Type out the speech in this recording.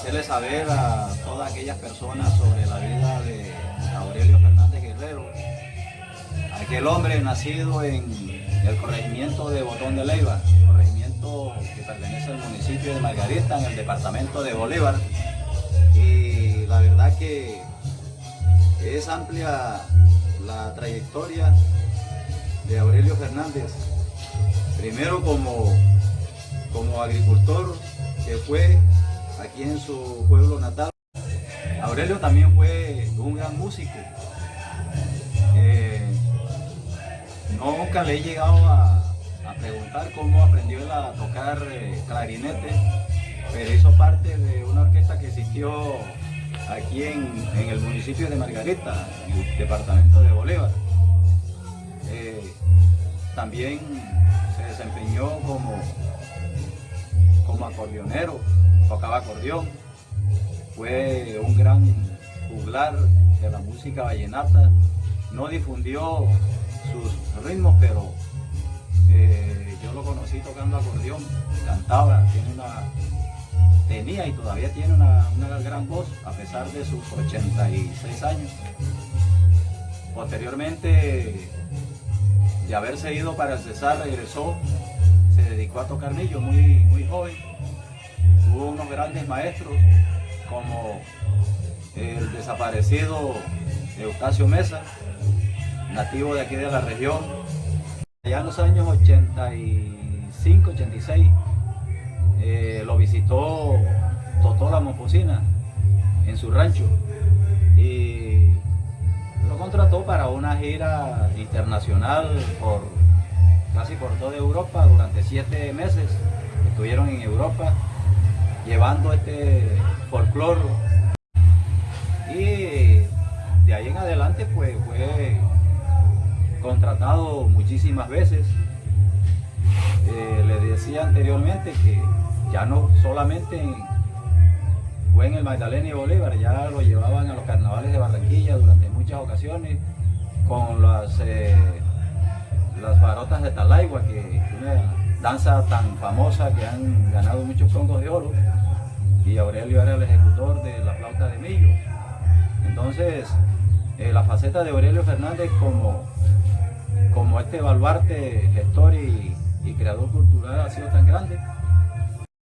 hacerle saber a todas aquellas personas sobre la vida de Aurelio Fernández Guerrero, aquel hombre nacido en el corregimiento de Botón de Leiva, corregimiento que pertenece al municipio de Margarita, en el departamento de Bolívar. Y la verdad que es amplia la trayectoria de Aurelio Fernández, primero como, como agricultor que fue en su pueblo natal. Aurelio también fue un gran músico. Eh, nunca le he llegado a, preguntar cómo aprendió a tocar eh, clarinete, pero hizo parte de una orquesta que existió aquí en, el municipio de Margarita, en el departamento de Bolívar. Eh, también se desempeñó como, como acordeonero, tocaba acordeón, fue un gran juglar de la música vallenata, no difundió sus ritmos, pero eh, yo lo conocí tocando acordeón, cantaba, tiene una, tenía y todavía tiene una, gran voz a pesar de sus 86 años. Posteriormente de haberse ido para el Cesar, regresó, se dedicó a tocar millo muy, muy joven. Tuvo unos grandes maestros como el desaparecido Eustacio Mesa, nativo de aquí de la región. Ya en los años 85, 86, eh, lo visitó Totola Mofocina en su rancho y lo contrató para una gira internacional por casi por toda Europa durante siete meses. Estuvieron en Europa llevando este folclore y de ahí en adelante pues fue contratado muchísimas veces. Eh, le decía anteriormente que ya no solamente fue en el Magdalena y Bolívar, ya lo llevaban a los carnavales de Barranquilla durante muchas ocasiones con las, eh, las barotas de Talaigua, que una danza tan famosa que han ganado muchos congos de oro y Aurelio era el ejecutor de la flauta de Millo. Entonces, eh, la faceta de Aurelio Fernández como, como este baluarte gestor y creador cultural ha sido tan grande